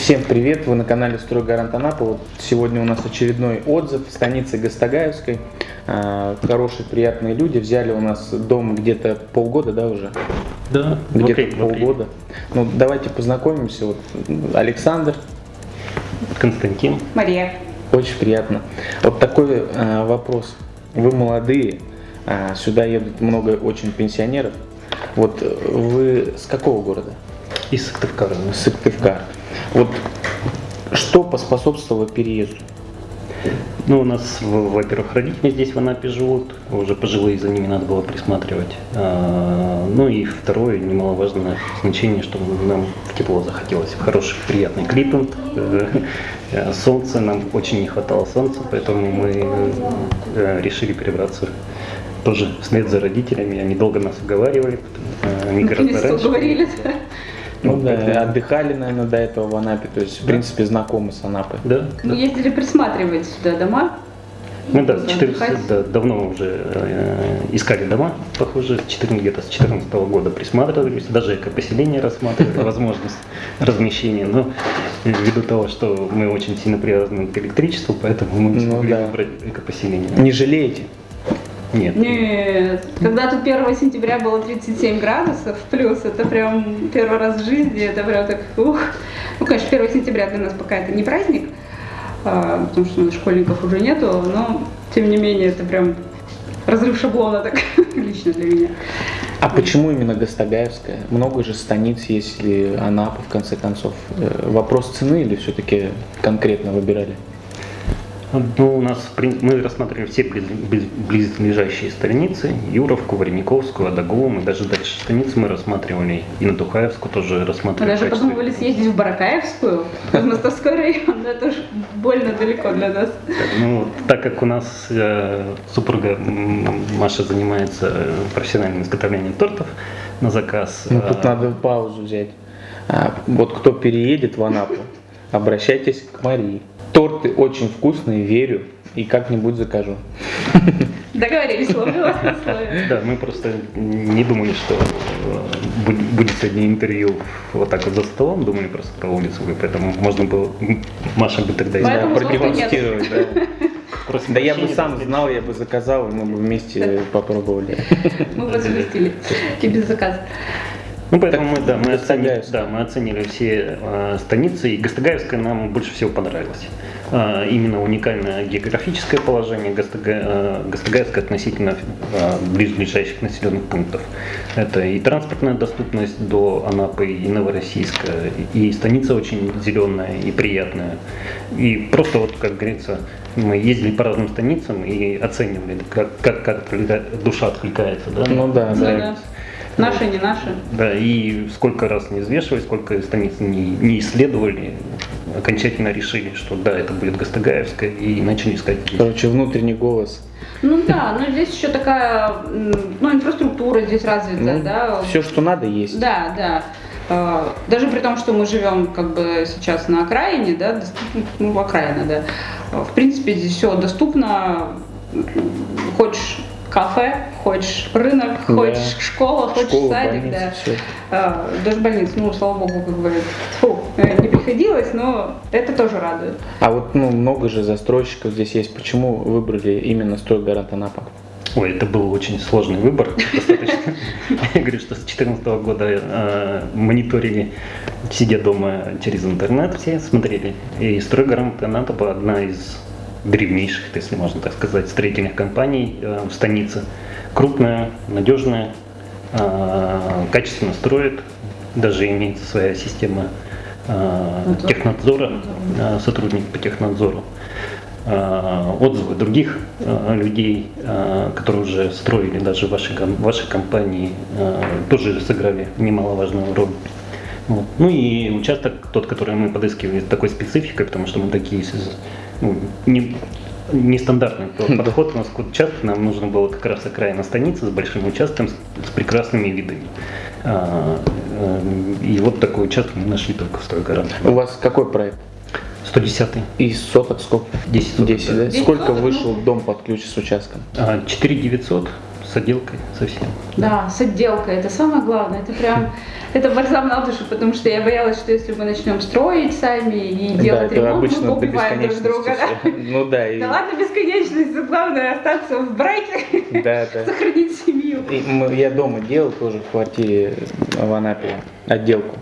Всем привет, вы на канале Стройгарант Анапа. Вот сегодня у нас очередной отзыв в станице Гастагаевской. А, хорошие, приятные люди. Взяли у нас дом где-то полгода, да, уже? Да, где-то полгода. Ну, давайте познакомимся. Вот Александр. Константин. Мария. Очень приятно. Вот такой а, вопрос. Вы молодые, а, сюда едут много очень пенсионеров. Вот вы с какого города? Из Сыктывкара. Сыктывкар. Вот что поспособствовало переезду? Ну, у нас, во-первых, родители здесь в Анапе живут, уже пожилые, за ними надо было присматривать. А, ну и второе, немаловажное значение, что нам в тепло захотелось. Хороший, приятный климат, э, солнце, нам очень не хватало солнца, поэтому мы э, решили перебраться тоже вслед за родителями. Они долго нас уговаривали, они гораздо раньше. Да. Ну, ну да, отдыхали, наверное, до этого в Анапе, то есть, в принципе, знакомы с Анапой. Да. Мы ездили присматривать сюда дома. Ну да, 14, да, давно уже э, искали дома, похоже, 14, где-то с 2014 года присматривались, даже экопоселение рассматривали, возможность размещения, но ввиду того, что мы очень сильно привязаны к электричеству, поэтому мы не ну смогли ну, да. выбрать экопоселение. Не жалеете? Нет. Нет. Когда тут 1 сентября было 37 градусов плюс, это прям первый раз в жизни, это прям так, ух. Ну, конечно, 1 сентября для нас пока это не праздник, а, потому что у нас школьников уже нету, но, тем не менее, это прям разрыв шаблона так лично для меня. А почему именно Гастагаевская? Много же станиц есть, или Анапа, в конце концов. Э, вопрос цены или все-таки конкретно выбирали? Ну, у нас мы рассматривали все близлежащие страницы, Юровку, Варениковскую, Адагову, мы даже дальше страницы мы рассматривали, и на Тухаевскую тоже рассматривали. Мы даже подумывали съездить в Баракаевскую, в Мостовской район, но это уж больно далеко для нас. Ну, так как у нас э, супруга Маша занимается э, профессиональным изготовлением тортов на заказ. Ну, тут а... надо паузу взять. А, вот кто переедет в Анапу, обращайтесь к Марии. Торты очень вкусные, верю, и как-нибудь закажу. Договорились, слово Да, мы просто не думали, что э, будет сегодня интервью вот так вот за столом, думали просто про улицу, поэтому можно было, Маша бы тогда да, продемонстрировать. Да. Просто да я бы сам знал, я бы заказал, и мы бы вместе попробовали. Мы бы запустили и без заказа. Ну, поэтому мы, да, мы, оценили, да, мы оценили все э, станицы, и Гастагаевская нам больше всего понравилась. Э, именно уникальное географическое положение Гастага, э, Гастагаевская относительно э, ближайших населенных пунктов. Это и транспортная доступность до Анапы и Новороссийска, и станица очень зеленая и приятная. И просто вот, как говорится, мы ездили по разным станицам и оценивали, как, как, как душа откликается. Да? Ну да, да. да. Наши, не наши. Да, и сколько раз не взвешивали, сколько страниц не, не исследовали, окончательно решили, что да, это будет Гастагаевская, и начали искать. Короче, внутренний голос. Ну да, но здесь еще такая, ну, инфраструктура здесь развита, ну, да. Все, что надо, есть. Да, да. А, даже при том, что мы живем как бы сейчас на окраине, да, ну, окраина, да, в принципе, здесь все доступно, хочешь кафе, хочешь рынок, да. хочешь школа, хочешь Школа, садик, больница, да. Все. А, даже больница, ну, слава богу, как бы, фу, не приходилось, но это тоже радует. А вот, ну, много же застройщиков здесь есть. Почему выбрали именно стройгород Анапа? Ой, это был очень сложный выбор. Достаточно. Я говорю, что с 2014 года э, мониторили, сидя дома через интернет, все смотрели. И стройгарант Анапа одна из древнейших, если можно так сказать, строительных компаний э, в станице. Крупная, надежная, э, качественно строит, даже имеется своя система э, технадзора, сотрудник по технадзору. Отзывы других людей, которые уже строили даже в вашей, вашей компании, тоже сыграли немаловажную роль. Вот. Ну и участок, тот, который мы подыскивали, такой спецификой, потому что мы такие ну, не, нестандартный подход у нас к участку. Нам нужно было как раз окраина станицы с большим участком, с, с прекрасными видами. А, а, и вот такой участок мы нашли только в Стройгородке. У вас какой проект? 110 И соток сколько? 10 соток. 10, да? 10 Сколько соток, вышел ну... дом под ключ с участком? 4 900 с отделкой совсем. Да, с отделкой, это самое главное, это прям, это бальзам на душу, потому что я боялась, что если мы начнем строить сами и Да, делать это ремонт, мы убиваем друг друга. Да? Ну да, и, Да ладно бесконечность, главное остаться в браке, да, да. сохранить семью. И мы- я дома делал тоже в квартире в Анапе отделку.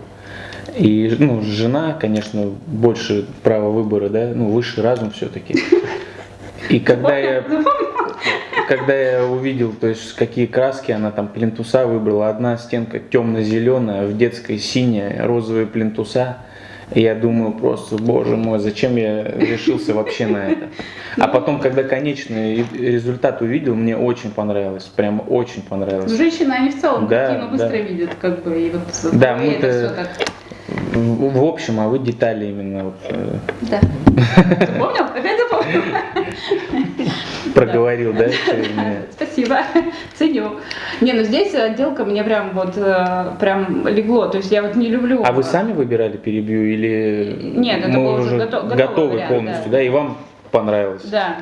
И ну, жена, конечно, больше права выбора, да, ну, высший разум все-таки. И когда я, когда я увидел, то есть какие краски она там плинтуса выбрала, одна стенка темно-зеленая, в детской синяя, розовые плинтуса, и я думаю просто, боже мой, зачем я решился вообще на это. А потом, когда конечный результат увидел, мне очень понравилось, прям очень понравилось. Женщины, они в целом Да, картину быстро да. видят, как бы, и вот Да, и мы-то- это все так. В, в общем, а вы детали именно вот, э, Да. Запомнил? Опять запомнил? проговорил, да. Спасибо, ценю. Не, ну здесь отделка мне прям вот э, прям легло, то есть я вот не люблю. А вы сами выбирали перебью или Нет, это мы был уже готовы полностью, да. и вам понравилось? Да.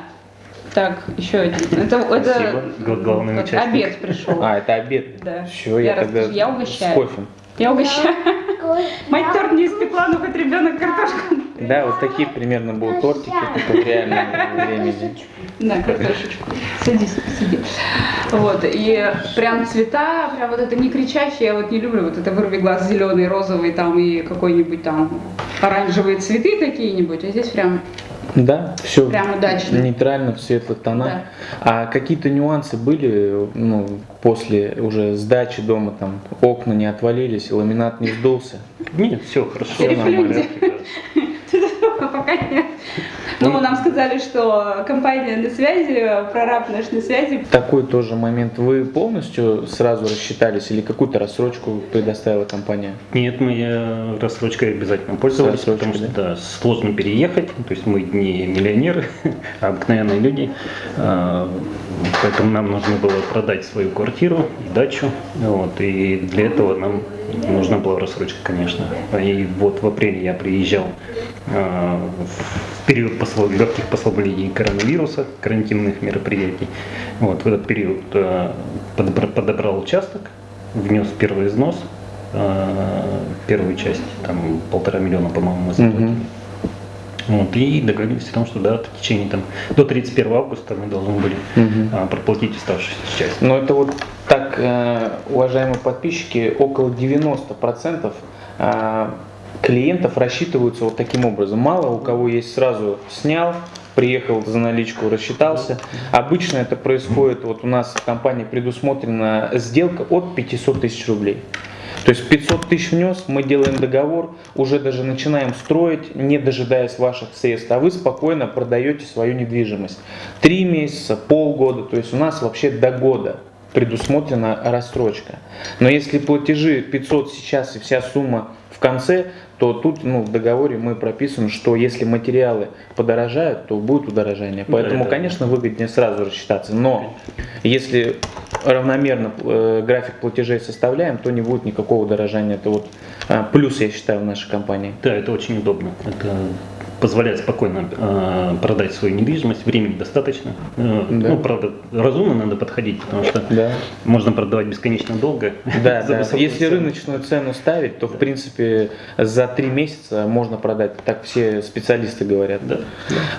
Так, еще один. Это, Спасибо. это Гла- главный участник. обед пришел. А, это обед. Да. Все, я, Я тогда я угощаю. с кофе. Я угощаю. Мать торт не испекла, но хоть ребенок картошку. Да, вот такие примерно будут тортики, в реальном времени. На картошечку. Садись, сиди. Вот, и прям цвета, прям вот это не кричащее, я вот не люблю, вот это вырви глаз зеленый, розовый там и какой-нибудь там оранжевые цветы какие-нибудь, а здесь прям Да, все Прям удачно. нейтрально в светлых тонах. Да. А какие-то нюансы были, ну, после уже сдачи дома, там, окна не отвалились, ламинат не сдулся? Нет, все хорошо. Переплюньте. нормально. Пока нет. Ну, нам сказали, что компания на связи, прораб наш на связи. Такой тоже момент. Вы полностью сразу рассчитались или какую-то рассрочку предоставила компания? Нет, мы э, рассрочкой обязательно пользовались, потому что да, сложно переехать, то есть мы не миллионеры, а обыкновенные люди, А, поэтому нам нужно было продать свою квартиру и дачу, вот, и для этого нам нужна была рассрочка, конечно. И вот в апреле я приезжал а, в период посл- легких послаблений коронавируса, карантинных мероприятий. Вот, в этот период а, подобра- подобрал участок, внес первый износ, а, первую часть, там полтора миллиона, по-моему, мы заплатили. Мгм. Вот, и договорились о том, что да, в течение там, до 31 августа мы должны были а, проплатить оставшуюся часть. Но это вот так, э, уважаемые подписчики, около 90% э, клиентов рассчитываются вот таким образом. Мало у кого есть сразу снял, приехал за наличку, рассчитался. Обычно это происходит, вот у нас в компании предусмотрена сделка от 500 тысяч рублей. То есть 500 тысяч внес, мы делаем договор, уже даже начинаем строить, не дожидаясь ваших средств, а вы спокойно продаете свою недвижимость. Три месяца, полгода, то есть у нас вообще до года предусмотрена рассрочка. Но если платежи 500 сейчас и вся сумма в конце, то тут ну, в договоре мы прописываем, что если материалы подорожают, то будет удорожание. Да, Поэтому, это- конечно, выгоднее сразу рассчитаться. Но если равномерно э, график платежей составляем, то не будет никакого удорожания. Это вот э, плюс, я считаю, в нашей компании. Да, это очень удобно. Это позволяет спокойно э, продать свою недвижимость, времени достаточно. Э, Да. Ну, правда, разумно надо подходить, потому что Да. можно продавать бесконечно долго. Да, да. Если цену. рыночную цену ставить, то в принципе за три месяца можно продать. Так все специалисты говорят. Да.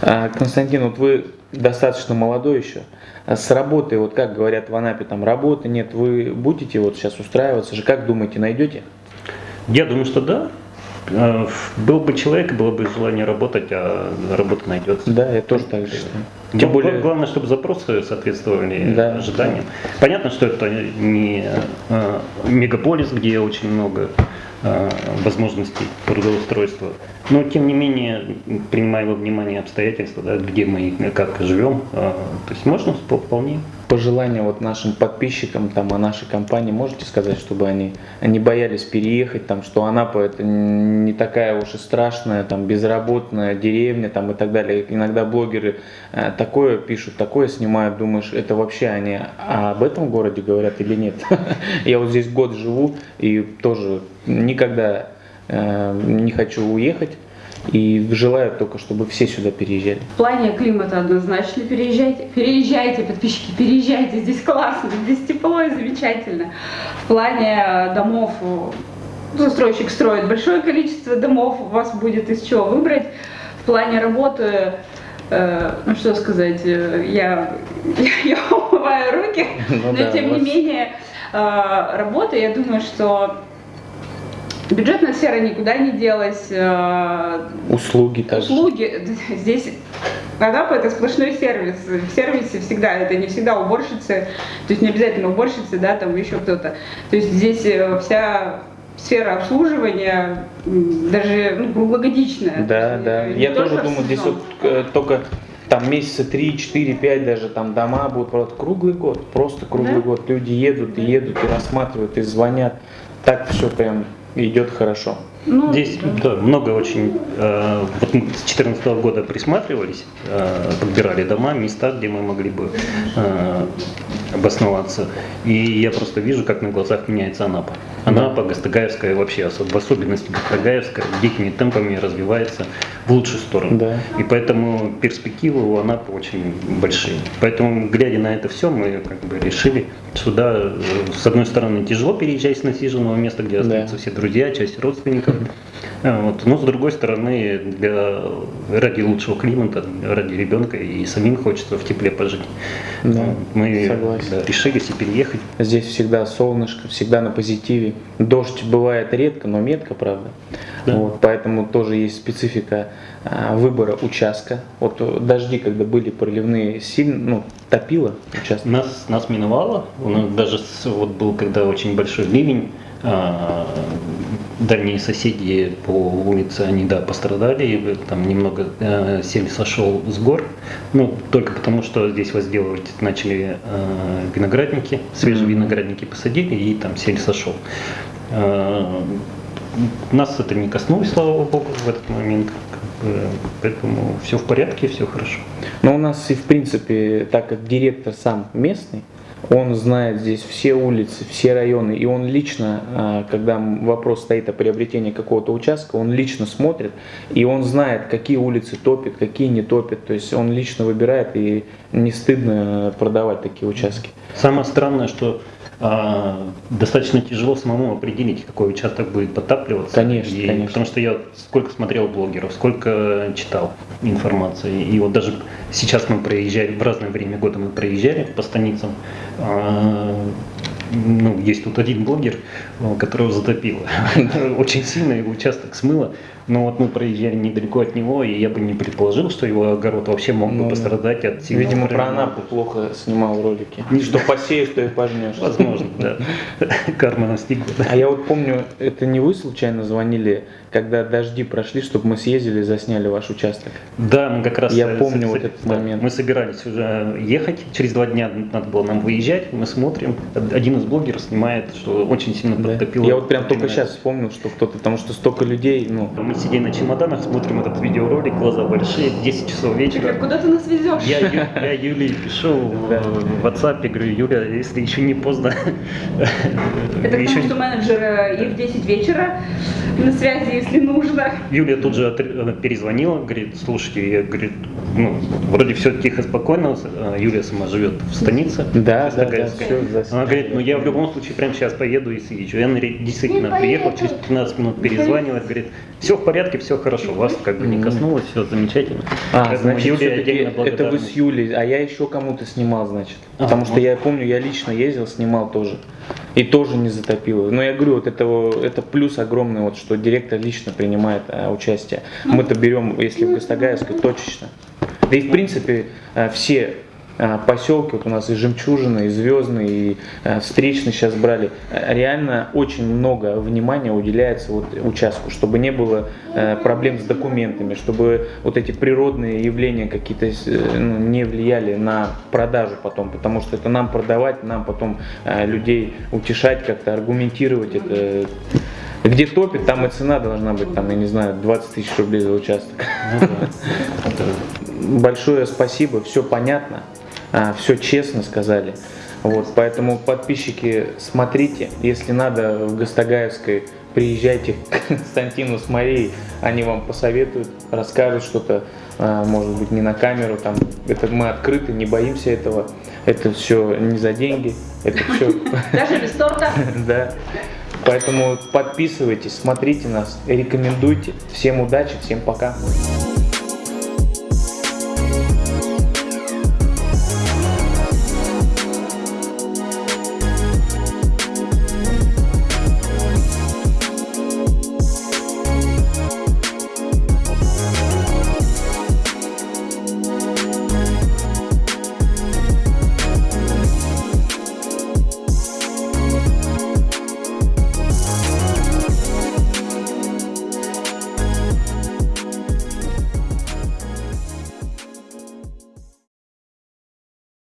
А, Константин, вот вы достаточно молодой еще. А С работой, вот как говорят в Анапе, там работы нет, вы будете вот сейчас устраиваться же, как думаете, найдете? Я думаю, что да. Э, Был бы человек, было бы желание работать, а работа найдется. Да, я тоже так считаю. Тем более, Главное, чтобы запросы соответствовали Да. ожиданиям. Понятно, что это не э, мегаполис, где очень много э, возможностей трудоустройства. Но, тем не менее, принимая во внимание обстоятельства, да, где мы как живем, то есть можно вп- вполне. Пожелания вот нашим подписчикам там, о нашей компании можете сказать, чтобы они не боялись переехать, там, что Анапа это не такая уж и страшная, там, безработная деревня там, и так далее. Иногда блогеры э, такое пишут, такое снимают, думаешь, это вообще они об этом городе говорят или нет? Я вот здесь год живу и тоже никогда э, не хочу уехать. И желаю только, чтобы все сюда переезжали. В плане климата однозначно переезжайте. Переезжайте, подписчики, переезжайте. Здесь классно, здесь тепло и замечательно. В плане э, домов э, застройщик строит большое количество домов, у вас будет из чего выбрать. В плане работы, э, ну что сказать, я, я, умываю руки, Ну но да, тем не менее работа, я думаю, что бюджетная сфера никуда не делась. э, Услуги также. Услуги здесь Анапа это сплошной сервис. В сервисе всегда, это не всегда уборщицы, то есть не обязательно уборщицы, да, там еще кто-то. То есть здесь э, вся сфера обслуживания даже ну, круглогодичная. Да, То да. э, Я тоже думаю, здесь вот э, только там месяца 3, 4, 5 даже там дома будут просто круглый год, просто круглый Да. год. Люди едут и едут и рассматривают и звонят. Так все прям идет хорошо. Ну, Здесь да. да, много очень. э, вот мы с 2014 года присматривались, э, подбирали дома, места, где мы могли бы э, обосноваться. И я просто вижу, как на глазах меняется Анапа. Анапа, Гастагаевская вообще, в особенности Гастагаевская, дикими темпами развивается в лучшую сторону. Да. И поэтому перспективы у Анапы очень большие. Поэтому, глядя на это все, мы как бы решили, что да, э, с одной стороны, тяжело переезжать с насиженного места, где Да. остаются все друзья, часть родственников. А, Вот. Но с другой стороны, для, ради лучшего климата, ради ребенка и самим хочется в тепле пожить. Да. Мы согласен. да, решили себе переехать. Здесь всегда солнышко, всегда на позитиве. Дождь бывает редко, но метко, правда. Да. Вот, поэтому тоже есть специфика а, выбора участка. Вот э, дожди, когда были проливные, сильно ну, топило участок. Нас, нас миновало. У нас даже вот был, когда очень большой ливень, дальние соседи по улице, они, да, пострадали, там немного э, сель сошел с гор, ну, только потому, что здесь возделывать начали э, виноградники, свежие виноградники посадили, и там сель сошел. Э, нас это не коснулось, слава богу, в этот момент, поэтому все в порядке, все хорошо. Но у нас и в принципе, так как директор сам местный, он знает здесь все улицы, все районы, и он лично, а, когда вопрос стоит о приобретении какого-то участка, он лично смотрит, и он знает, какие улицы топят, какие не топят, то есть он лично выбирает, и не стыдно продавать такие участки. Самое странное, что достаточно тяжело самому определить, какой участок будет подтапливаться. Конечно, И конечно. Потому что я сколько смотрел блогеров, сколько читал информации. И вот даже сейчас мы проезжали, в разное время года мы проезжали по станицам. а, ну, есть тут один блогер, э, которого затопило. Очень сильно его участок смыло. Но вот мы проезжали недалеко от него, и я бы не предположил, что его огород вообще мог Ну бы да. пострадать от сильного Видимо, про Анапу плохо снимал ролики. Не Что посеешь, то и пожнешь. Возможно, да. Карма настигла. А я вот помню, это не вы случайно звонили, когда дожди прошли, чтобы мы съездили, засняли ваш участок? Да, мы как раз... Я э, помню вот этот момент. Мы собирались уже ехать, через два дня надо было нам выезжать, мы смотрим, один из блогеров снимает, что очень сильно подтопило. Я вот прям только сейчас вспомнил, что кто-то, потому что столько людей, ну, Мы сидим на чемоданах, смотрим этот видеоролик, глаза большие, 10 часов вечера. куда ты нас везешь? Я, Ю- я Юле пишу в, WhatsApp, говорю, Юля, если еще не поздно. Это еще потому, что менеджер и в 10 вечера на связи, если нужно. Юлия тут же она перезвонила, говорит, слушайте, я, говорит, ну, вроде все тихо, спокойно, э, Юлия сама живет в станице. да, да, да, все Она говорит, ну я в любом случае прямо сейчас поеду и съезжу. Я действительно приехал, через 15 минут перезванивает, говорит, все в порядке, все хорошо, вас как бы не коснулось, все замечательно. А, Поэтому значит, отдельно это вы с. Юлей, а я еще кому-то снимал, значит. А, Потому что я помню, я лично ездил, снимал тоже. И тоже не затопило. Но я говорю, вот это, это плюс огромный, вот, что директор лично принимает а, участие. Мы-то берем, если в Гастагаевской, точечно. Да и в принципе а, все поселки, вот у нас и Жемчужина, и Звездный, и а, Встречный сейчас брали, А, реально очень много внимания уделяется вот участку, чтобы не было э, проблем с документами, чтобы вот эти природные явления какие-то э, ну, не влияли на продажу потом, потому что это нам продавать, нам потом э, людей утешать, как-то аргументировать это. Где топит, там и цена должна быть, там, я не знаю, 20 тысяч рублей за участок. Ну Большое спасибо, все понятно, все честно сказали. Вот, поэтому подписчики, смотрите, если надо в Гастагаевской приезжайте к Константину с Марией, они вам посоветуют, расскажут что-то, а, может быть, не на камеру, там, это мы открыты, не боимся этого, это все не за деньги, это все, Даже без торта. да. Поэтому подписывайтесь, смотрите нас, рекомендуйте. Всем удачи, всем пока.